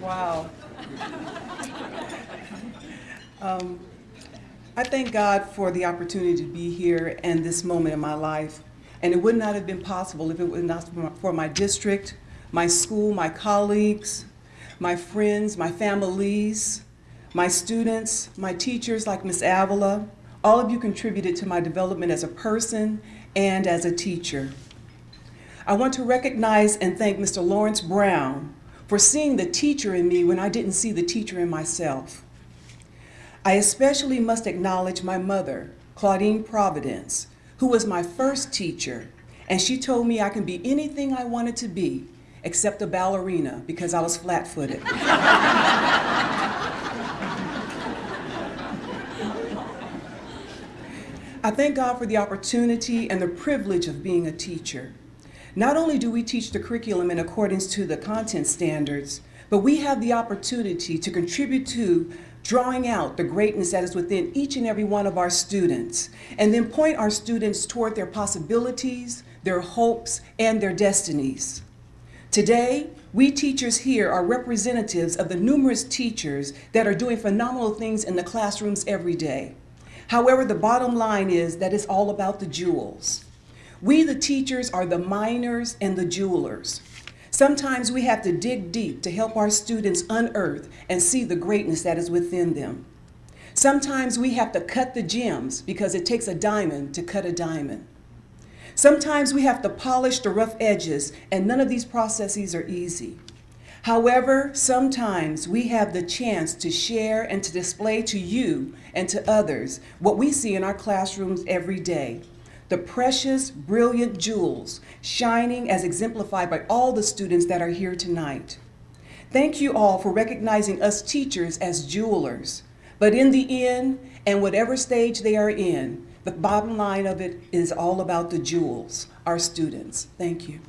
Wow. Um, I thank God for the opportunity to be here and this moment in my life. And it would not have been possible if it was not for my- for my district, my school, my colleagues, my friends, my families, my students, my teachers like Ms. Avila. All of you contributed to my development as a person and as a teacher. I want to recognize and thank Mr. Lawrence Brown for seeing the teacher in me when I didn't see the teacher in myself. I especially must acknowledge my mother, Claudine Providence, who was my first teacher, and she told me I can be anything I wanted to be except a ballerina because I was flat-footed. I thank God for the opportunity and the privilege of being a teacher. Not only do we teach the curriculum in accordance to the content standards, but we have the opportunity to contribute to drawing out the greatness that is within each and every one of our students, and then point our students toward their possibilities, their hopes, and their destinies. Today, we teachers here are representatives of the numerous teachers that are doing phenomenal things in the classrooms every day. However, the bottom line is that it's all about the jewels. We, the teachers, are the miners and the jewelers. Sometimes we have to dig deep to help our students unearth and see the greatness that is within them. Sometimes we have to cut the gems because it takes a diamond to cut a diamond. Sometimes we have to polish the rough edges, and none of these processes are easy. However, sometimes we have the chance to share and to display to you and to others what we see in our classrooms every day the precious, brilliant jewels shining as exemplified by all the students that are here tonight. Thank you all for recognizing us teachers as jewelers. But in the end, and whatever stage they are in, the bottom line of it is all about the jewels, our students. Thank you.